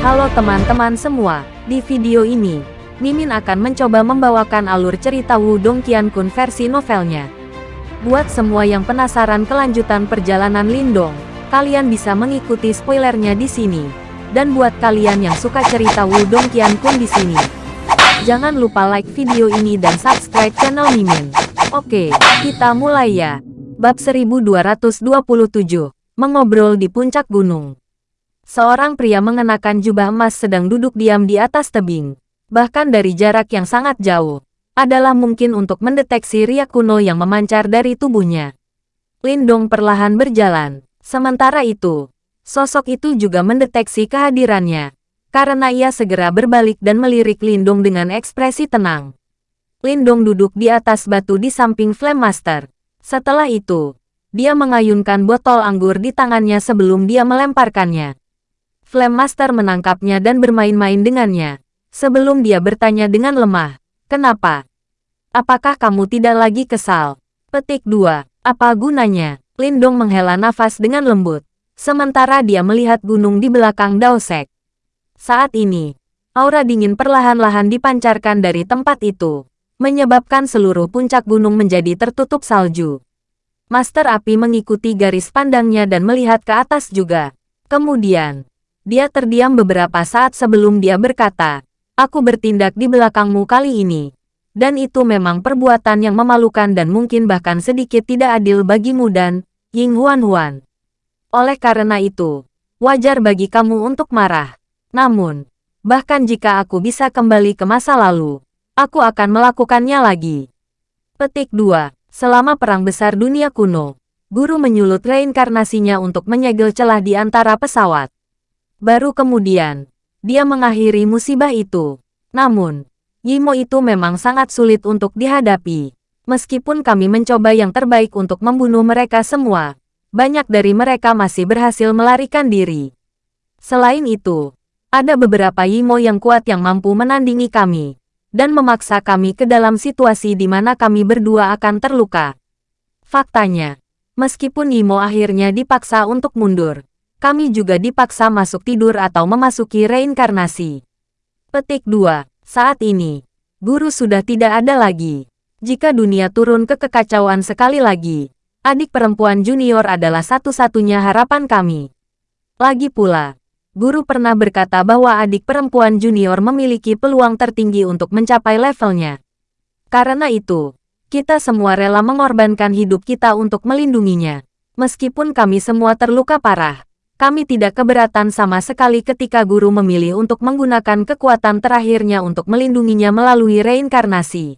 Halo teman-teman semua, di video ini, Mimin akan mencoba membawakan alur cerita Wudong Qiankun versi novelnya. Buat semua yang penasaran kelanjutan perjalanan Lindong, kalian bisa mengikuti spoilernya di sini. Dan buat kalian yang suka cerita Wudong Qiankun di sini, jangan lupa like video ini dan subscribe channel Mimin. Oke, kita mulai ya. Bab 1227, Mengobrol di Puncak Gunung. Seorang pria mengenakan jubah emas sedang duduk diam di atas tebing. Bahkan dari jarak yang sangat jauh, adalah mungkin untuk mendeteksi riak kuno yang memancar dari tubuhnya. Lindong perlahan berjalan. Sementara itu, sosok itu juga mendeteksi kehadirannya. Karena ia segera berbalik dan melirik Lindong dengan ekspresi tenang. Lindong duduk di atas batu di samping Flame Master. Setelah itu, dia mengayunkan botol anggur di tangannya sebelum dia melemparkannya. Flame Master menangkapnya dan bermain-main dengannya. Sebelum dia bertanya dengan lemah, Kenapa? Apakah kamu tidak lagi kesal? Petik 2. Apa gunanya? Lindong menghela nafas dengan lembut. Sementara dia melihat gunung di belakang Daosek. Saat ini, aura dingin perlahan-lahan dipancarkan dari tempat itu menyebabkan seluruh puncak gunung menjadi tertutup salju. Master Api mengikuti garis pandangnya dan melihat ke atas juga. Kemudian, dia terdiam beberapa saat sebelum dia berkata, Aku bertindak di belakangmu kali ini. Dan itu memang perbuatan yang memalukan dan mungkin bahkan sedikit tidak adil bagimu dan Ying Huan Huan. Oleh karena itu, wajar bagi kamu untuk marah. Namun, bahkan jika aku bisa kembali ke masa lalu, Aku akan melakukannya lagi. Petik 2. Selama Perang Besar Dunia Kuno, guru menyulut reinkarnasinya untuk menyegel celah di antara pesawat. Baru kemudian, dia mengakhiri musibah itu. Namun, Yimo itu memang sangat sulit untuk dihadapi. Meskipun kami mencoba yang terbaik untuk membunuh mereka semua, banyak dari mereka masih berhasil melarikan diri. Selain itu, ada beberapa Yimo yang kuat yang mampu menandingi kami dan memaksa kami ke dalam situasi di mana kami berdua akan terluka. Faktanya, meskipun Imo akhirnya dipaksa untuk mundur, kami juga dipaksa masuk tidur atau memasuki reinkarnasi. Petik 2. Saat ini, guru sudah tidak ada lagi. Jika dunia turun ke kekacauan sekali lagi, adik perempuan junior adalah satu-satunya harapan kami. Lagi pula, Guru pernah berkata bahwa adik perempuan junior memiliki peluang tertinggi untuk mencapai levelnya. Karena itu, kita semua rela mengorbankan hidup kita untuk melindunginya. Meskipun kami semua terluka parah, kami tidak keberatan sama sekali ketika guru memilih untuk menggunakan kekuatan terakhirnya untuk melindunginya melalui reinkarnasi.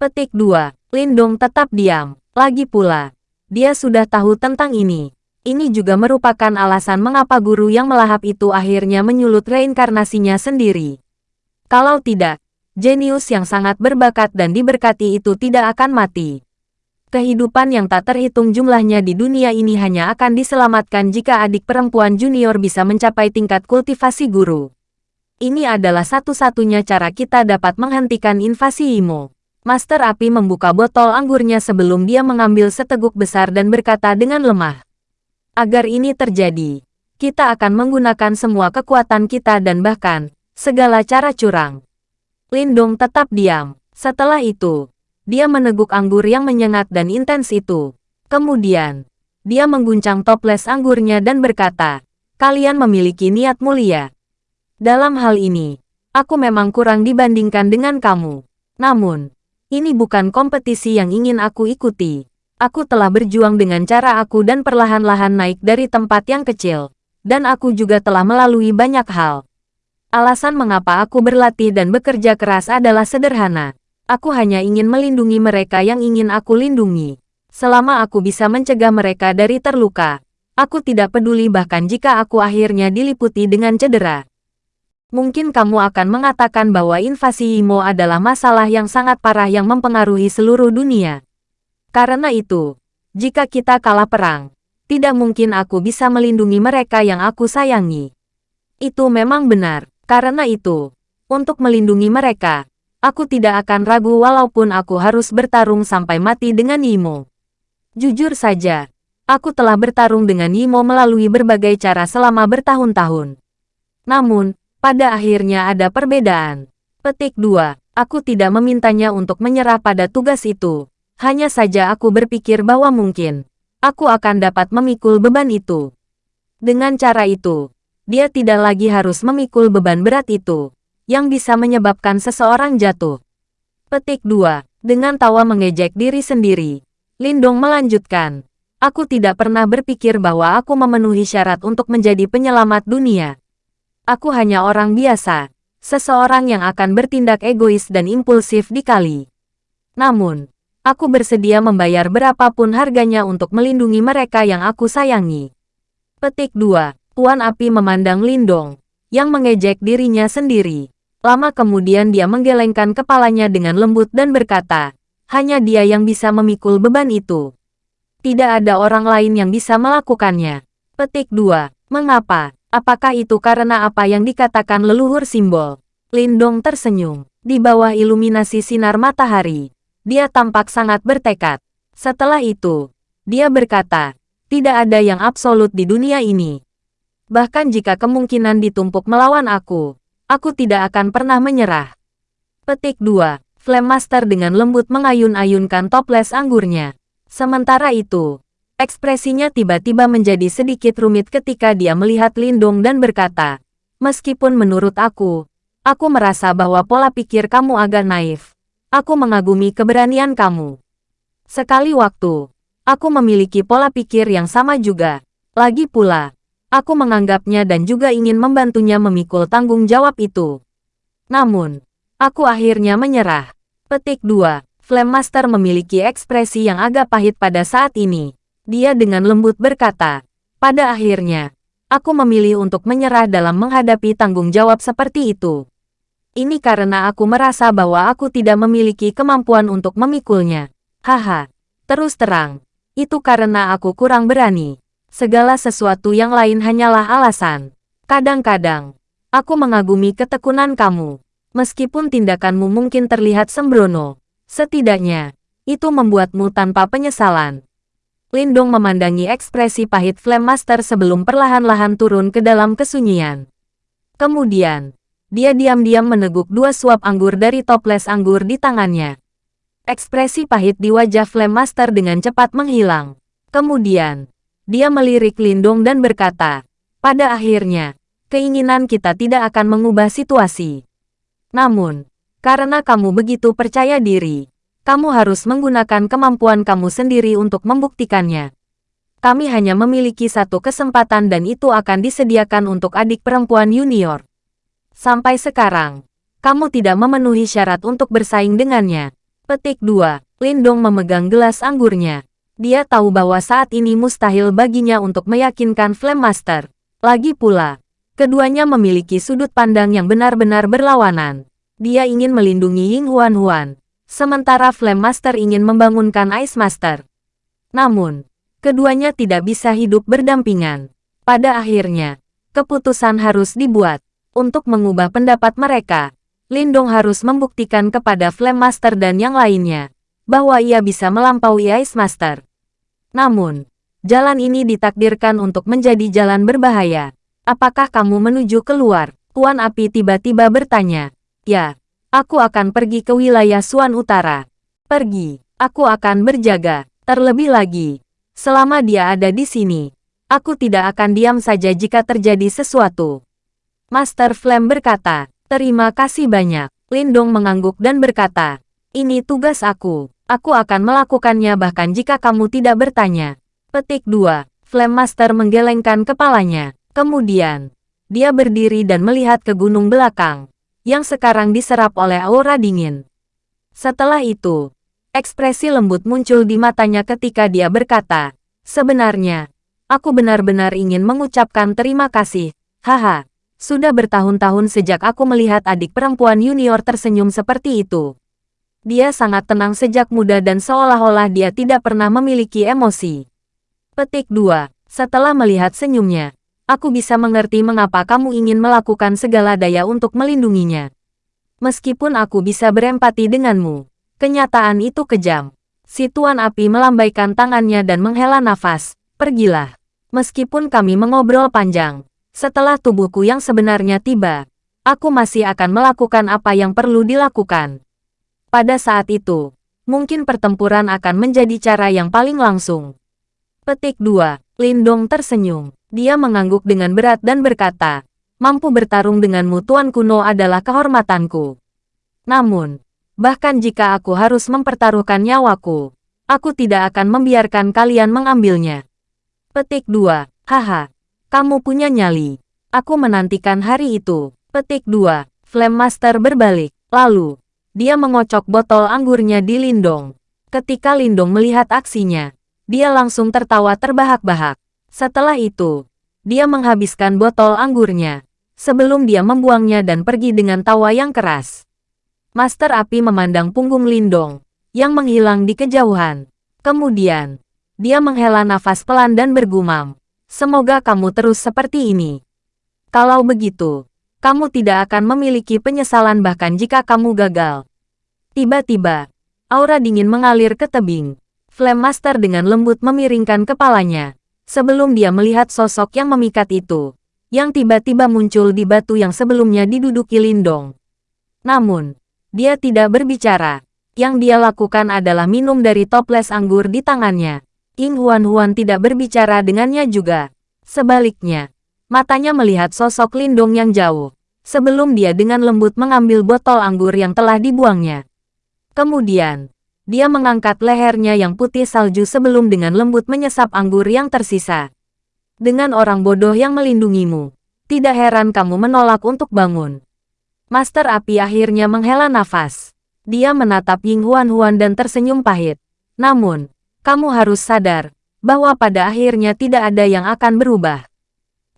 Petik 2. Lindong tetap diam. Lagi pula, dia sudah tahu tentang ini. Ini juga merupakan alasan mengapa guru yang melahap itu akhirnya menyulut reinkarnasinya sendiri. Kalau tidak, jenius yang sangat berbakat dan diberkati itu tidak akan mati. Kehidupan yang tak terhitung jumlahnya di dunia ini hanya akan diselamatkan jika adik perempuan junior bisa mencapai tingkat kultivasi guru. Ini adalah satu-satunya cara kita dapat menghentikan invasi Imo. Master Api membuka botol anggurnya sebelum dia mengambil seteguk besar dan berkata dengan lemah. Agar ini terjadi, kita akan menggunakan semua kekuatan kita dan bahkan, segala cara curang. Lindong tetap diam. Setelah itu, dia meneguk anggur yang menyengat dan intens itu. Kemudian, dia mengguncang toples anggurnya dan berkata, kalian memiliki niat mulia. Dalam hal ini, aku memang kurang dibandingkan dengan kamu. Namun, ini bukan kompetisi yang ingin aku ikuti. Aku telah berjuang dengan cara aku dan perlahan-lahan naik dari tempat yang kecil. Dan aku juga telah melalui banyak hal. Alasan mengapa aku berlatih dan bekerja keras adalah sederhana. Aku hanya ingin melindungi mereka yang ingin aku lindungi. Selama aku bisa mencegah mereka dari terluka, aku tidak peduli bahkan jika aku akhirnya diliputi dengan cedera. Mungkin kamu akan mengatakan bahwa invasi Imo adalah masalah yang sangat parah yang mempengaruhi seluruh dunia. Karena itu, jika kita kalah perang, tidak mungkin aku bisa melindungi mereka yang aku sayangi. Itu memang benar. Karena itu, untuk melindungi mereka, aku tidak akan ragu walaupun aku harus bertarung sampai mati dengan Imo. Jujur saja, aku telah bertarung dengan Imo melalui berbagai cara selama bertahun-tahun. Namun, Pada akhirnya ada perbedaan. Petik 2. Aku tidak memintanya untuk menyerah pada tugas itu. Hanya saja aku berpikir bahwa mungkin aku akan dapat memikul beban itu. Dengan cara itu, dia tidak lagi harus memikul beban berat itu, yang bisa menyebabkan seseorang jatuh. Petik 2. Dengan tawa mengejek diri sendiri, Lindong melanjutkan, Aku tidak pernah berpikir bahwa aku memenuhi syarat untuk menjadi penyelamat dunia. Aku hanya orang biasa, seseorang yang akan bertindak egois dan impulsif dikali. Namun, aku bersedia membayar berapapun harganya untuk melindungi mereka yang aku sayangi. Petik 2. Tuan Api memandang Lindong, yang mengejek dirinya sendiri. Lama kemudian dia menggelengkan kepalanya dengan lembut dan berkata, hanya dia yang bisa memikul beban itu. Tidak ada orang lain yang bisa melakukannya. Petik 2. Mengapa? Apakah itu karena apa yang dikatakan leluhur simbol? Lindong tersenyum. Di bawah iluminasi sinar matahari, dia tampak sangat bertekad. Setelah itu, dia berkata, tidak ada yang absolut di dunia ini. Bahkan jika kemungkinan ditumpuk melawan aku, aku tidak akan pernah menyerah. Petik 2. Flame Master dengan lembut mengayun-ayunkan toples anggurnya. Sementara itu, Ekspresinya tiba-tiba menjadi sedikit rumit ketika dia melihat Lindong dan berkata, Meskipun menurut aku, aku merasa bahwa pola pikir kamu agak naif. Aku mengagumi keberanian kamu. Sekali waktu, aku memiliki pola pikir yang sama juga. Lagi pula, aku menganggapnya dan juga ingin membantunya memikul tanggung jawab itu. Namun, aku akhirnya menyerah. Petik 2. Flame Master memiliki ekspresi yang agak pahit pada saat ini. Dia dengan lembut berkata, pada akhirnya, aku memilih untuk menyerah dalam menghadapi tanggung jawab seperti itu. Ini karena aku merasa bahwa aku tidak memiliki kemampuan untuk memikulnya. Haha, terus terang, itu karena aku kurang berani. Segala sesuatu yang lain hanyalah alasan. Kadang-kadang, aku mengagumi ketekunan kamu. Meskipun tindakanmu mungkin terlihat sembrono, setidaknya, itu membuatmu tanpa penyesalan. Lindong memandangi ekspresi pahit Flame Master sebelum perlahan-lahan turun ke dalam kesunyian. Kemudian, dia diam-diam meneguk dua suap anggur dari toples anggur di tangannya. Ekspresi pahit di wajah Flame Master dengan cepat menghilang. Kemudian, dia melirik Lindong dan berkata, pada akhirnya, keinginan kita tidak akan mengubah situasi. Namun, karena kamu begitu percaya diri, kamu harus menggunakan kemampuan kamu sendiri untuk membuktikannya. Kami hanya memiliki satu kesempatan dan itu akan disediakan untuk adik perempuan junior. Sampai sekarang, kamu tidak memenuhi syarat untuk bersaing dengannya. Petik 2. Lindong memegang gelas anggurnya. Dia tahu bahwa saat ini mustahil baginya untuk meyakinkan Flame Master. Lagi pula, keduanya memiliki sudut pandang yang benar-benar berlawanan. Dia ingin melindungi Ying Huan Huan, sementara Flame Master ingin membangunkan Ice Master. Namun, keduanya tidak bisa hidup berdampingan. Pada akhirnya, keputusan harus dibuat. Untuk mengubah pendapat mereka, Lindong harus membuktikan kepada Flame Master dan yang lainnya, bahwa ia bisa melampaui Ice Master. Namun, jalan ini ditakdirkan untuk menjadi jalan berbahaya. Apakah kamu menuju keluar? Tuan Api tiba-tiba bertanya. Ya, Aku akan pergi ke wilayah Suan Utara. Pergi. Aku akan berjaga. Terlebih lagi, selama dia ada di sini, aku tidak akan diam saja jika terjadi sesuatu. Master Flame berkata, terima kasih banyak. Lindong mengangguk dan berkata, ini tugas aku. Aku akan melakukannya bahkan jika kamu tidak bertanya. Petik 2. Flame Master menggelengkan kepalanya. Kemudian, dia berdiri dan melihat ke gunung belakang yang sekarang diserap oleh aura dingin. Setelah itu, ekspresi lembut muncul di matanya ketika dia berkata, Sebenarnya, aku benar-benar ingin mengucapkan terima kasih. Haha, sudah bertahun-tahun sejak aku melihat adik perempuan junior tersenyum seperti itu. Dia sangat tenang sejak muda dan seolah-olah dia tidak pernah memiliki emosi. Petik 2. Setelah melihat senyumnya, aku bisa mengerti mengapa kamu ingin melakukan segala daya untuk melindunginya. Meskipun aku bisa berempati denganmu, kenyataan itu kejam. Si Tuan Api melambaikan tangannya dan menghela nafas. Pergilah. Meskipun kami mengobrol panjang, setelah tubuhku yang sebenarnya tiba, aku masih akan melakukan apa yang perlu dilakukan. Pada saat itu, mungkin pertempuran akan menjadi cara yang paling langsung. Petik 2. Lindong tersenyum. Dia mengangguk dengan berat dan berkata, mampu bertarung denganmu Tuan Kuno adalah kehormatanku. Namun, bahkan jika aku harus mempertaruhkan nyawaku, aku tidak akan membiarkan kalian mengambilnya. Petik 2. Haha, kamu punya nyali. Aku menantikan hari itu. Petik 2. Flame Master berbalik. Lalu, dia mengocok botol anggurnya di Lindong. Ketika Lindong melihat aksinya, dia langsung tertawa terbahak-bahak. Setelah itu, dia menghabiskan botol anggurnya, sebelum dia membuangnya dan pergi dengan tawa yang keras. Master Api memandang punggung Lindong, yang menghilang di kejauhan. Kemudian, dia menghela nafas pelan dan bergumam, Semoga kamu terus seperti ini. Kalau begitu, kamu tidak akan memiliki penyesalan bahkan jika kamu gagal. Tiba-tiba, aura dingin mengalir ke tebing. Flame Master dengan lembut memiringkan kepalanya, sebelum dia melihat sosok yang memikat itu, yang tiba-tiba muncul di batu yang sebelumnya diduduki Lindong. Namun, dia tidak berbicara. Yang dia lakukan adalah minum dari toples anggur di tangannya. Ying Huan-Huan tidak berbicara dengannya juga. Sebaliknya, matanya melihat sosok Lindong yang jauh, sebelum dia dengan lembut mengambil botol anggur yang telah dibuangnya. Kemudian, dia mengangkat lehernya yang putih salju sebelum dengan lembut menyesap anggur yang tersisa. Dengan orang bodoh yang melindungimu, tidak heran kamu menolak untuk bangun. Master Api akhirnya menghela nafas. Dia menatap Ying Huan Huan dan tersenyum pahit. Namun, kamu harus sadar, bahwa pada akhirnya tidak ada yang akan berubah.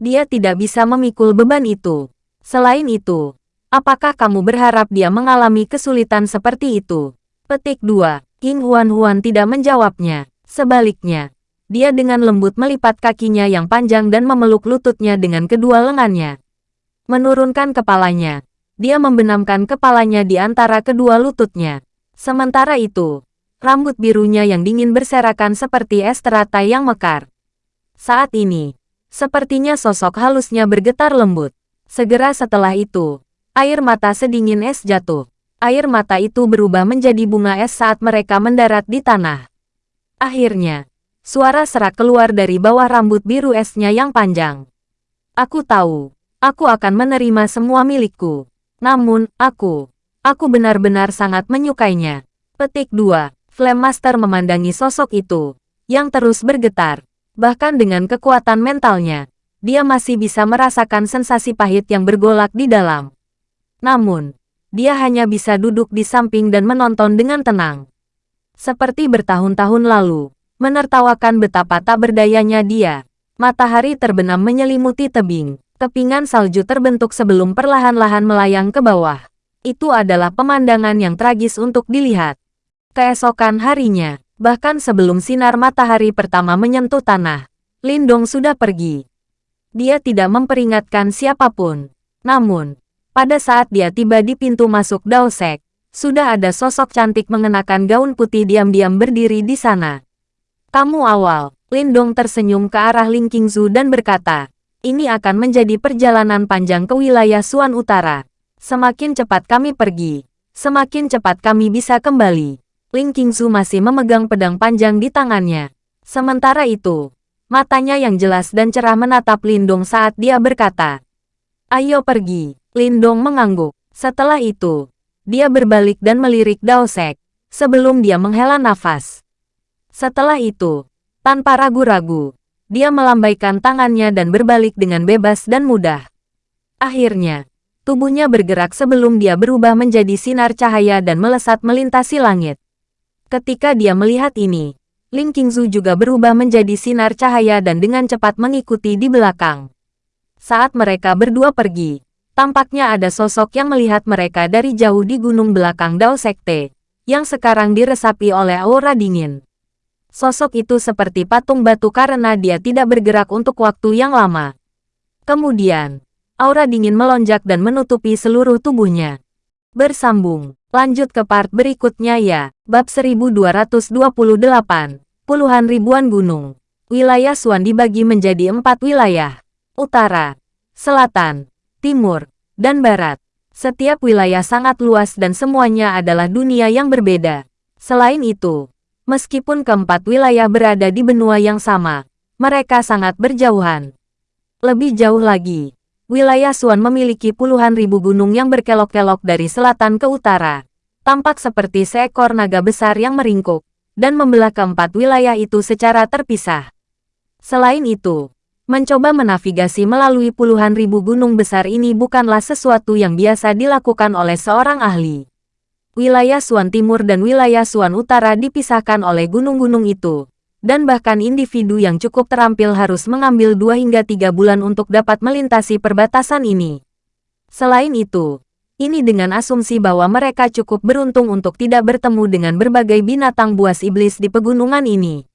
Dia tidak bisa memikul beban itu. Selain itu, apakah kamu berharap dia mengalami kesulitan seperti itu? Petik 2. King Huan-Huan tidak menjawabnya. Sebaliknya, dia dengan lembut melipat kakinya yang panjang dan memeluk lututnya dengan kedua lengannya. Menurunkan kepalanya, dia membenamkan kepalanya di antara kedua lututnya. Sementara itu, rambut birunya yang dingin berserakan seperti es teratai yang mekar. Saat ini, sepertinya sosok halusnya bergetar lembut. Segera setelah itu, air mata sedingin es jatuh air mata itu berubah menjadi bunga es saat mereka mendarat di tanah. Akhirnya, suara serak keluar dari bawah rambut biru esnya yang panjang. Aku tahu, aku akan menerima semua milikku. Namun, aku, aku benar-benar sangat menyukainya. Petik 2. Flame Master memandangi sosok itu, yang terus bergetar. Bahkan dengan kekuatan mentalnya, dia masih bisa merasakan sensasi pahit yang bergolak di dalam. Namun, dia hanya bisa duduk di samping dan menonton dengan tenang. Seperti bertahun-tahun lalu, menertawakan betapa tak berdayanya dia. Matahari terbenam menyelimuti tebing, kepingan salju terbentuk sebelum perlahan-lahan melayang ke bawah. Itu adalah pemandangan yang tragis untuk dilihat. Keesokan harinya, bahkan sebelum sinar matahari pertama menyentuh tanah, Lindong sudah pergi. Dia tidak memperingatkan siapa pun. Namun, pada saat dia tiba di pintu masuk Daosek, sudah ada sosok cantik mengenakan gaun putih diam-diam berdiri di sana. Kamu awal, Lindong tersenyum ke arah Ling Qingzu dan berkata, ini akan menjadi perjalanan panjang ke wilayah Suan Utara. Semakin cepat kami pergi, semakin cepat kami bisa kembali. Ling Qingzu masih memegang pedang panjang di tangannya. Sementara itu, matanya yang jelas dan cerah menatap Lindong saat dia berkata, Ayo pergi. Lindong mengangguk. Setelah itu, dia berbalik dan melirik Daosek, sebelum dia menghela nafas. Setelah itu, tanpa ragu-ragu, dia melambaikan tangannya dan berbalik dengan bebas dan mudah. Akhirnya, tubuhnya bergerak sebelum dia berubah menjadi sinar cahaya dan melesat melintasi langit. Ketika dia melihat ini, Ling Qingzu juga berubah menjadi sinar cahaya dan dengan cepat mengikuti di belakang. Saat mereka berdua pergi, Tampaknya ada sosok yang melihat mereka dari jauh di gunung belakang Dao Sekte, yang sekarang diresapi oleh aura dingin. Sosok itu seperti patung batu karena dia tidak bergerak untuk waktu yang lama. Kemudian, aura dingin melonjak dan menutupi seluruh tubuhnya. Bersambung, lanjut ke part berikutnya ya, bab 1228, puluhan ribuan gunung. Wilayah Suan dibagi menjadi empat wilayah, utara, selatan, timur, dan barat. Setiap wilayah sangat luas dan semuanya adalah dunia yang berbeda. Selain itu, meskipun keempat wilayah berada di benua yang sama, mereka sangat berjauhan. Lebih jauh lagi, wilayah Suan memiliki puluhan ribu gunung yang berkelok-kelok dari selatan ke utara. Tampak seperti seekor naga besar yang meringkuk, dan membelah keempat wilayah itu secara terpisah. Selain itu, Mencoba menavigasi melalui puluhan ribu gunung besar ini bukanlah sesuatu yang biasa dilakukan oleh seorang ahli. Wilayah Suan Timur dan wilayah Suan Utara dipisahkan oleh gunung-gunung itu, dan bahkan individu yang cukup terampil harus mengambil dua hingga tiga bulan untuk dapat melintasi perbatasan ini. Selain itu, ini dengan asumsi bahwa mereka cukup beruntung untuk tidak bertemu dengan berbagai binatang buas iblis di pegunungan ini.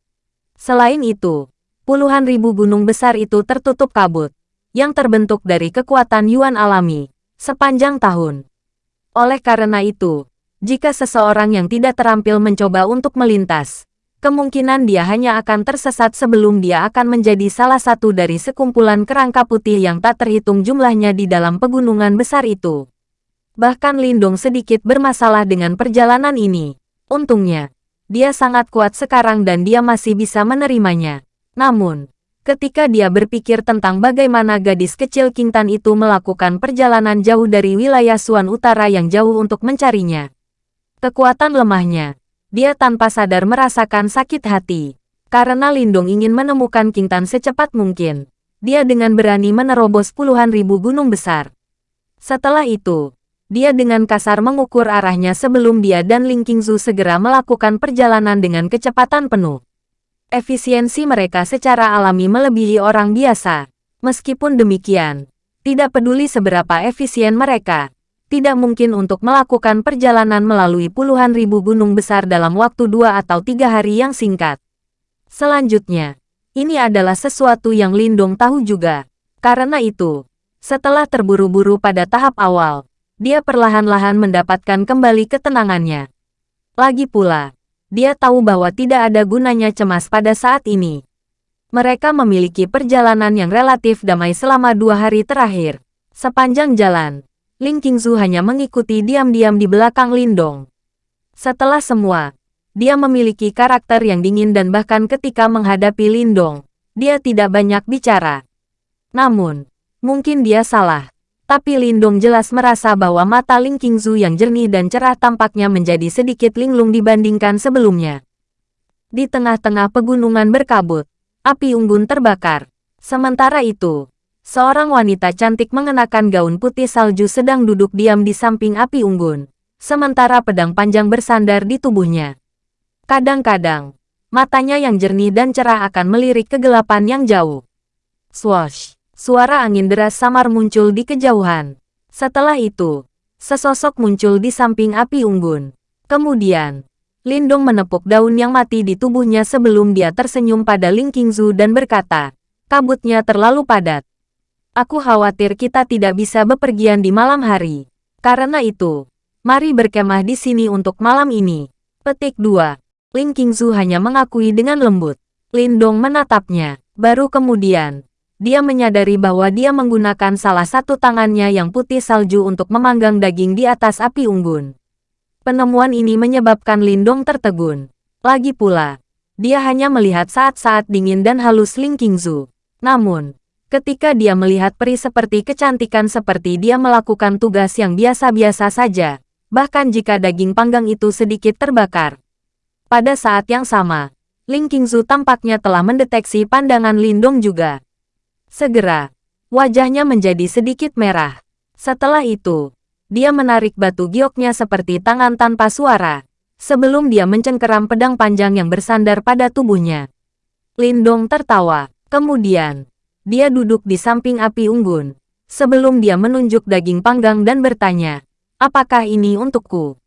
Selain itu, puluhan ribu gunung besar itu tertutup kabut, yang terbentuk dari kekuatan Yuan alami, sepanjang tahun. Oleh karena itu, jika seseorang yang tidak terampil mencoba untuk melintas, kemungkinan dia hanya akan tersesat sebelum dia akan menjadi salah satu dari sekumpulan kerangka putih yang tak terhitung jumlahnya di dalam pegunungan besar itu. Bahkan Lindung sedikit bermasalah dengan perjalanan ini. Untungnya, dia sangat kuat sekarang dan dia masih bisa menerimanya. Namun, ketika dia berpikir tentang bagaimana gadis kecil Kintan itu melakukan perjalanan jauh dari wilayah Suan Utara yang jauh untuk mencarinya. Kekuatan lemahnya, dia tanpa sadar merasakan sakit hati. Karena Lindung ingin menemukan Kintan secepat mungkin, dia dengan berani menerobos puluhan ribu gunung besar. Setelah itu, dia dengan kasar mengukur arahnya sebelum dia dan Ling Qingzu segera melakukan perjalanan dengan kecepatan penuh. Efisiensi mereka secara alami melebihi orang biasa. Meskipun demikian, tidak peduli seberapa efisien mereka, tidak mungkin untuk melakukan perjalanan melalui puluhan ribu gunung besar dalam waktu dua atau tiga hari yang singkat. Selanjutnya, ini adalah sesuatu yang Lindong tahu juga. Karena itu, setelah terburu-buru pada tahap awal, dia perlahan-lahan mendapatkan kembali ketenangannya. Lagi pula, dia tahu bahwa tidak ada gunanya cemas pada saat ini. Mereka memiliki perjalanan yang relatif damai selama dua hari terakhir. Sepanjang jalan, Ling Qingzu hanya mengikuti diam-diam di belakang Lindong. Setelah semua, dia memiliki karakter yang dingin dan bahkan ketika menghadapi Lindong, dia tidak banyak bicara. Namun, mungkin dia salah tapi Lindong jelas merasa bahwa mata Ling Qingzu yang jernih dan cerah tampaknya menjadi sedikit linglung dibandingkan sebelumnya. Di tengah-tengah pegunungan berkabut, api unggun terbakar. Sementara itu, seorang wanita cantik mengenakan gaun putih salju sedang duduk diam di samping api unggun, sementara pedang panjang bersandar di tubuhnya. Kadang-kadang, matanya yang jernih dan cerah akan melirik kegelapan yang jauh. Swash! Suara angin deras samar muncul di kejauhan. Setelah itu, sesosok muncul di samping api unggun. Kemudian, Lindong menepuk daun yang mati di tubuhnya sebelum dia tersenyum pada Ling Qingzu dan berkata, kabutnya terlalu padat. Aku khawatir kita tidak bisa bepergian di malam hari. Karena itu, mari berkemah di sini untuk malam ini. Petik 2. Ling Qingzu hanya mengakui dengan lembut. Lindong menatapnya. Baru kemudian, dia menyadari bahwa dia menggunakan salah satu tangannya yang putih salju untuk memanggang daging di atas api unggun. Penemuan ini menyebabkan Lindong tertegun. Lagi pula, dia hanya melihat saat-saat dingin dan halus Ling Qingzu. Namun, ketika dia melihat peri seperti kecantikan seperti dia melakukan tugas yang biasa-biasa saja, bahkan jika daging panggang itu sedikit terbakar. Pada saat yang sama, Ling Qingzu tampaknya telah mendeteksi pandangan Lindong juga. Segera, wajahnya menjadi sedikit merah. Setelah itu, dia menarik batu gioknya seperti tangan tanpa suara, sebelum dia mencengkeram pedang panjang yang bersandar pada tubuhnya. Lindong tertawa. Kemudian, dia duduk di samping api unggun, sebelum dia menunjuk daging panggang dan bertanya, apakah ini untukku?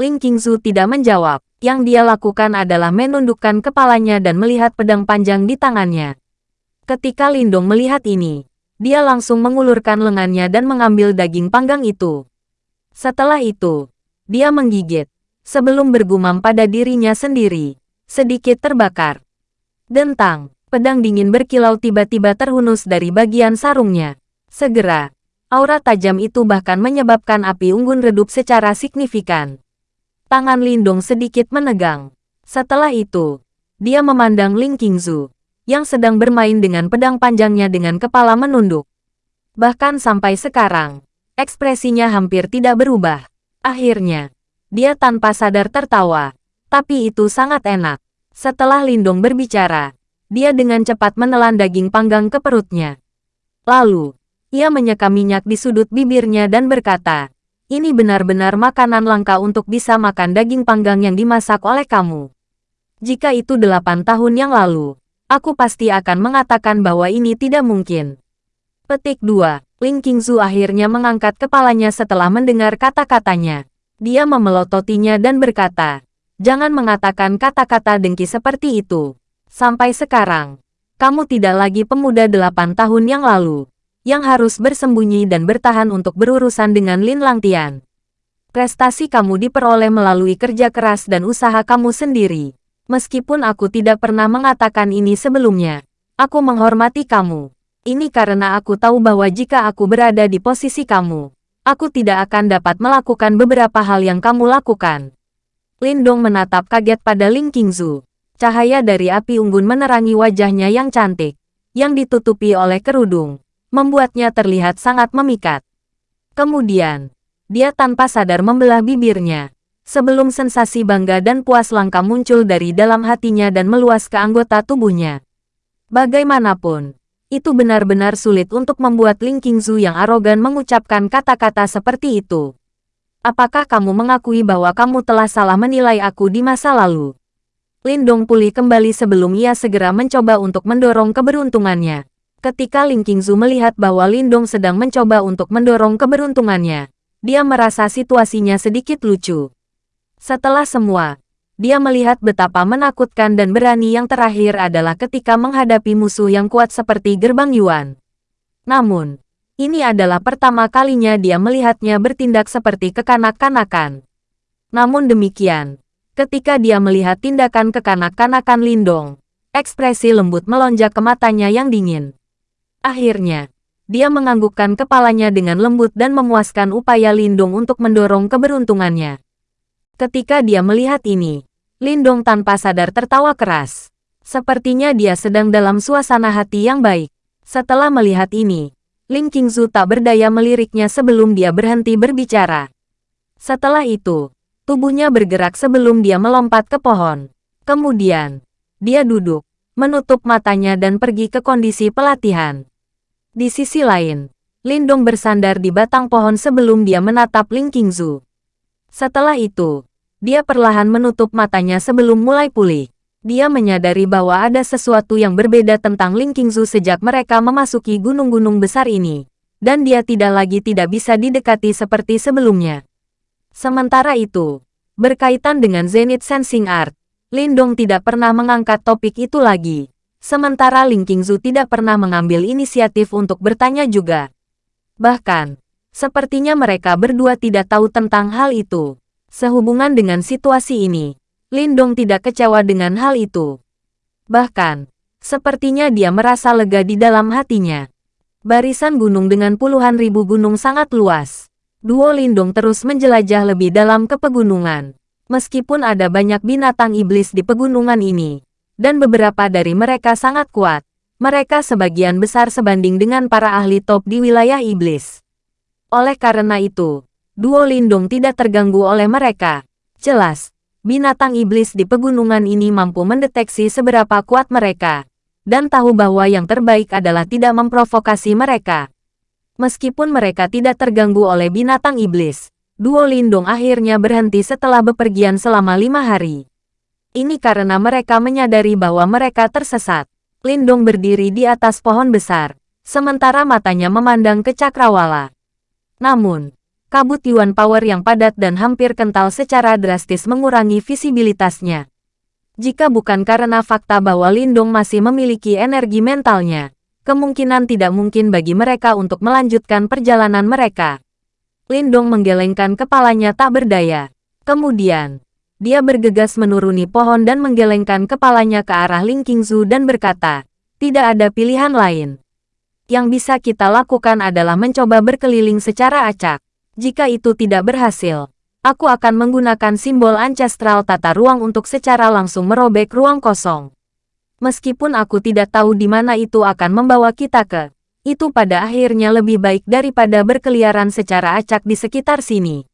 Ling Qingzu tidak menjawab. Yang dia lakukan adalah menundukkan kepalanya dan melihat pedang panjang di tangannya. Ketika Lindong melihat ini, dia langsung mengulurkan lengannya dan mengambil daging panggang itu. Setelah itu, dia menggigit, sebelum bergumam pada dirinya sendiri, sedikit terbakar. Dentang, pedang dingin berkilau tiba-tiba terhunus dari bagian sarungnya. Segera, Aura tajam itu bahkan menyebabkan api unggun redup secara signifikan. Tangan Lindong sedikit menegang. Setelah itu, dia memandang Ling Qingzu, yang sedang bermain dengan pedang panjangnya dengan kepala menunduk. Bahkan sampai sekarang, ekspresinya hampir tidak berubah. Akhirnya, dia tanpa sadar tertawa, tapi itu sangat enak. Setelah Lindong berbicara, dia dengan cepat menelan daging panggang ke perutnya. Lalu, ia menyeka minyak di sudut bibirnya dan berkata, ini benar-benar makanan langka untuk bisa makan daging panggang yang dimasak oleh kamu. Jika itu delapan tahun yang lalu, aku pasti akan mengatakan bahwa ini tidak mungkin. Petik 2. Ling Qingzu akhirnya mengangkat kepalanya setelah mendengar kata-katanya. Dia memelototinya dan berkata, Jangan mengatakan kata-kata dengki seperti itu. Sampai sekarang, kamu tidak lagi pemuda delapan tahun yang lalu yang harus bersembunyi dan bertahan untuk berurusan dengan Lin Langtian. Prestasi kamu diperoleh melalui kerja keras dan usaha kamu sendiri. Meskipun aku tidak pernah mengatakan ini sebelumnya, aku menghormati kamu. Ini karena aku tahu bahwa jika aku berada di posisi kamu, aku tidak akan dapat melakukan beberapa hal yang kamu lakukan. Lindong menatap kaget pada Ling Qingzu. Cahaya dari api unggun menerangi wajahnya yang cantik, yang ditutupi oleh kerudung membuatnya terlihat sangat memikat. Kemudian, dia tanpa sadar membelah bibirnya, sebelum sensasi bangga dan puas langka muncul dari dalam hatinya dan meluas ke anggota tubuhnya. Bagaimanapun, itu benar-benar sulit untuk membuat Ling Qingzu yang arogan mengucapkan kata-kata seperti itu. Apakah kamu mengakui bahwa kamu telah salah menilai aku di masa lalu? Lindong pulih kembali sebelum ia segera mencoba untuk mendorong keberuntungannya. Ketika Ling Qingzu melihat bahwa Lindong sedang mencoba untuk mendorong keberuntungannya, dia merasa situasinya sedikit lucu. Setelah semua, dia melihat betapa menakutkan dan berani yang terakhir adalah ketika menghadapi musuh yang kuat seperti Gerbang Yuan. Namun, ini adalah pertama kalinya dia melihatnya bertindak seperti kekanak-kanakan. Namun demikian, ketika dia melihat tindakan kekanak-kanakan Lindong, ekspresi lembut melonjak ke matanya yang dingin. Akhirnya, dia menganggukkan kepalanya dengan lembut dan memuaskan upaya Lindung untuk mendorong keberuntungannya. Ketika dia melihat ini, Lindong tanpa sadar tertawa keras. Sepertinya dia sedang dalam suasana hati yang baik. Setelah melihat ini, Ling Qingzu tak berdaya meliriknya sebelum dia berhenti berbicara. Setelah itu, tubuhnya bergerak sebelum dia melompat ke pohon. Kemudian, dia duduk, menutup matanya dan pergi ke kondisi pelatihan. Di sisi lain, Lindong bersandar di batang pohon sebelum dia menatap Ling Qingzu. Setelah itu, dia perlahan menutup matanya sebelum mulai pulih. Dia menyadari bahwa ada sesuatu yang berbeda tentang Ling Qingzu sejak mereka memasuki gunung-gunung besar ini, dan dia tidak lagi tidak bisa didekati seperti sebelumnya. Sementara itu, berkaitan dengan Zenith Sensing Art, Lindong tidak pernah mengangkat topik itu lagi. Sementara Ling Qingzu tidak pernah mengambil inisiatif untuk bertanya juga. Bahkan, sepertinya mereka berdua tidak tahu tentang hal itu. Sehubungan dengan situasi ini, Lindong tidak kecewa dengan hal itu. Bahkan, sepertinya dia merasa lega di dalam hatinya. Barisan gunung dengan puluhan ribu gunung sangat luas. Duo Lindong terus menjelajah lebih dalam ke pegunungan. Meskipun ada banyak binatang iblis di pegunungan ini, dan beberapa dari mereka sangat kuat. Mereka sebagian besar sebanding dengan para ahli top di wilayah iblis. Oleh karena itu, Duo Lindung tidak terganggu oleh mereka. Jelas, binatang iblis di pegunungan ini mampu mendeteksi seberapa kuat mereka, dan tahu bahwa yang terbaik adalah tidak memprovokasi mereka. Meskipun mereka tidak terganggu oleh binatang iblis, Duo Lindung akhirnya berhenti setelah bepergian selama lima hari. Ini karena mereka menyadari bahwa mereka tersesat. Lindung berdiri di atas pohon besar, sementara matanya memandang ke cakrawala. Namun, kabut Yuan Power yang padat dan hampir kental secara drastis mengurangi visibilitasnya. Jika bukan karena fakta bahwa Lindung masih memiliki energi mentalnya, kemungkinan tidak mungkin bagi mereka untuk melanjutkan perjalanan mereka. Lindong menggelengkan kepalanya tak berdaya. Kemudian, dia bergegas menuruni pohon dan menggelengkan kepalanya ke arah Ling Qingzu dan berkata, tidak ada pilihan lain. Yang bisa kita lakukan adalah mencoba berkeliling secara acak. Jika itu tidak berhasil, aku akan menggunakan simbol ancestral tata ruang untuk secara langsung merobek ruang kosong. Meskipun aku tidak tahu di mana itu akan membawa kita ke, itu pada akhirnya lebih baik daripada berkeliaran secara acak di sekitar sini.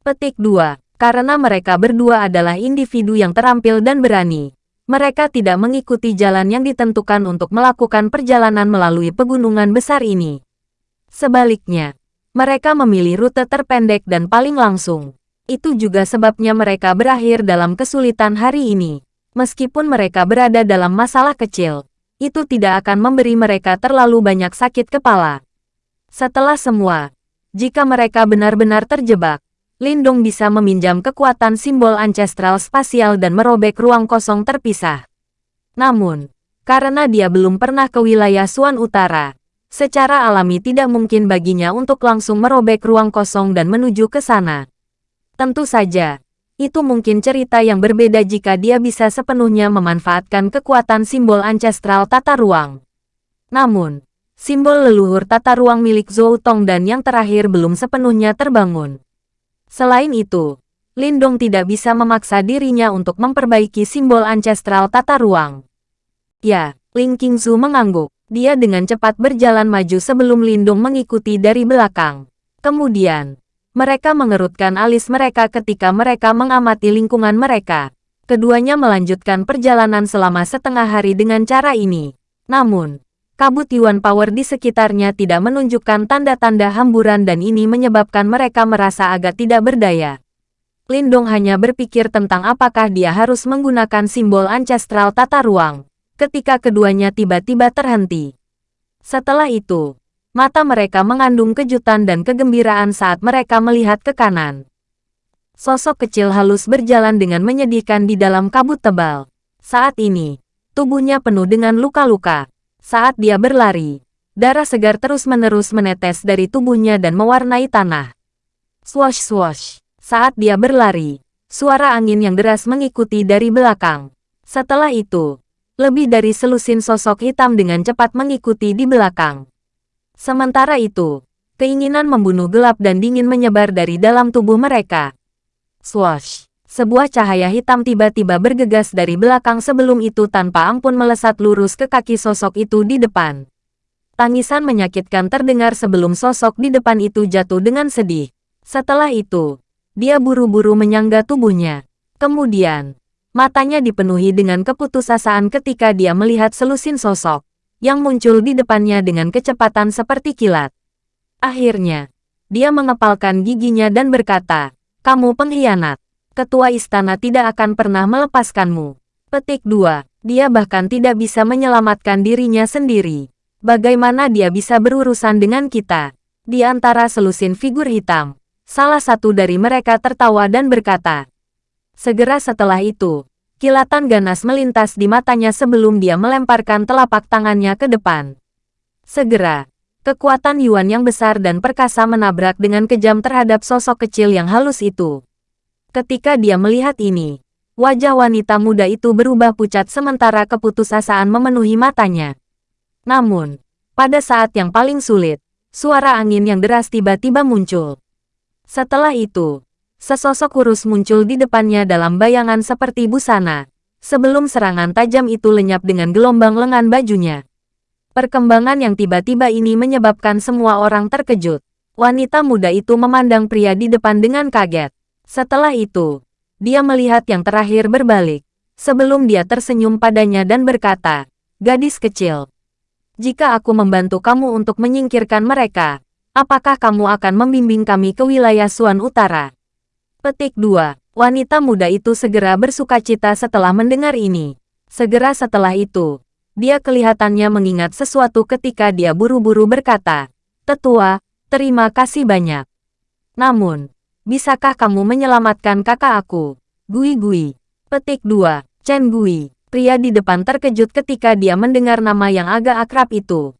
Petik 2. Karena mereka berdua adalah individu yang terampil dan berani, mereka tidak mengikuti jalan yang ditentukan untuk melakukan perjalanan melalui pegunungan besar ini. Sebaliknya, mereka memilih rute terpendek dan paling langsung. Itu juga sebabnya mereka berakhir dalam kesulitan hari ini. Meskipun mereka berada dalam masalah kecil, itu tidak akan memberi mereka terlalu banyak sakit kepala. Setelah semua, jika mereka benar-benar terjebak, Lindong bisa meminjam kekuatan simbol ancestral spasial dan merobek ruang kosong terpisah. Namun, karena dia belum pernah ke wilayah Suan Utara, secara alami tidak mungkin baginya untuk langsung merobek ruang kosong dan menuju ke sana. Tentu saja, itu mungkin cerita yang berbeda jika dia bisa sepenuhnya memanfaatkan kekuatan simbol ancestral tata ruang. Namun, simbol leluhur tata ruang milik Zhou Tong dan yang terakhir belum sepenuhnya terbangun. Selain itu, Lindong tidak bisa memaksa dirinya untuk memperbaiki simbol ancestral tata ruang. Ya, Ling Qingzu mengangguk. Dia dengan cepat berjalan maju sebelum Lindong mengikuti dari belakang. Kemudian, mereka mengerutkan alis mereka ketika mereka mengamati lingkungan mereka. Keduanya melanjutkan perjalanan selama setengah hari dengan cara ini. Namun, kabut Yuan Power di sekitarnya tidak menunjukkan tanda-tanda hamburan dan ini menyebabkan mereka merasa agak tidak berdaya. Lindong hanya berpikir tentang apakah dia harus menggunakan simbol ancestral tata ruang, ketika keduanya tiba-tiba terhenti. Setelah itu, mata mereka mengandung kejutan dan kegembiraan saat mereka melihat ke kanan. Sosok kecil halus berjalan dengan menyedihkan di dalam kabut tebal. Saat ini, tubuhnya penuh dengan luka-luka. Saat dia berlari, darah segar terus-menerus menetes dari tubuhnya dan mewarnai tanah. Swash swash. Saat dia berlari, suara angin yang deras mengikuti dari belakang. Setelah itu, lebih dari selusin sosok hitam dengan cepat mengikuti di belakang. Sementara itu, keinginan membunuh gelap dan dingin menyebar dari dalam tubuh mereka. Swash. Sebuah cahaya hitam tiba-tiba bergegas dari belakang sebelum itu tanpa ampun melesat lurus ke kaki sosok itu di depan. Tangisan menyakitkan terdengar sebelum sosok di depan itu jatuh dengan sedih. Setelah itu, dia buru-buru menyangga tubuhnya. Kemudian, matanya dipenuhi dengan keputusasaan ketika dia melihat selusin sosok yang muncul di depannya dengan kecepatan seperti kilat. Akhirnya, dia mengepalkan giginya dan berkata, "Kamu pengkhianat." ketua istana tidak akan pernah melepaskanmu. Petik 2. Dia bahkan tidak bisa menyelamatkan dirinya sendiri. Bagaimana dia bisa berurusan dengan kita? Di antara selusin figur hitam, salah satu dari mereka tertawa dan berkata. Segera setelah itu, kilatan ganas melintas di matanya sebelum dia melemparkan telapak tangannya ke depan. Segera, kekuatan Yuan yang besar dan perkasa menabrak dengan kejam terhadap sosok kecil yang halus itu. Ketika dia melihat ini, wajah wanita muda itu berubah pucat sementara keputusasaan memenuhi matanya. Namun, pada saat yang paling sulit, suara angin yang deras tiba-tiba muncul. Setelah itu, sesosok kurus muncul di depannya dalam bayangan seperti busana, sebelum serangan tajam itu lenyap dengan gelombang lengan bajunya. Perkembangan yang tiba-tiba ini menyebabkan semua orang terkejut. Wanita muda itu memandang pria di depan dengan kaget. Setelah itu, dia melihat yang terakhir berbalik, sebelum dia tersenyum padanya dan berkata, Gadis kecil, jika aku membantu kamu untuk menyingkirkan mereka, apakah kamu akan membimbing kami ke wilayah Suan Utara? Petik 2. Wanita muda itu segera bersuka cita setelah mendengar ini. Segera setelah itu, dia kelihatannya mengingat sesuatu ketika dia buru-buru berkata, Tetua, terima kasih banyak. Namun, Bisakah kamu menyelamatkan kakak aku? Gui Gui. Petik 2. Chen Gui. Pria di depan terkejut ketika dia mendengar nama yang agak akrab itu.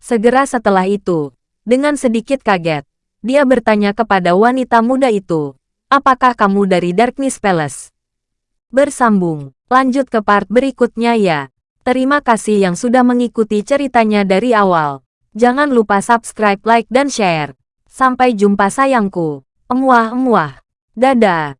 Segera setelah itu, dengan sedikit kaget, dia bertanya kepada wanita muda itu, apakah kamu dari Darkness Palace? Bersambung, lanjut ke part berikutnya ya. Terima kasih yang sudah mengikuti ceritanya dari awal. Jangan lupa subscribe, like, dan share. Sampai jumpa sayangku. Emuah-emuah. Dadah.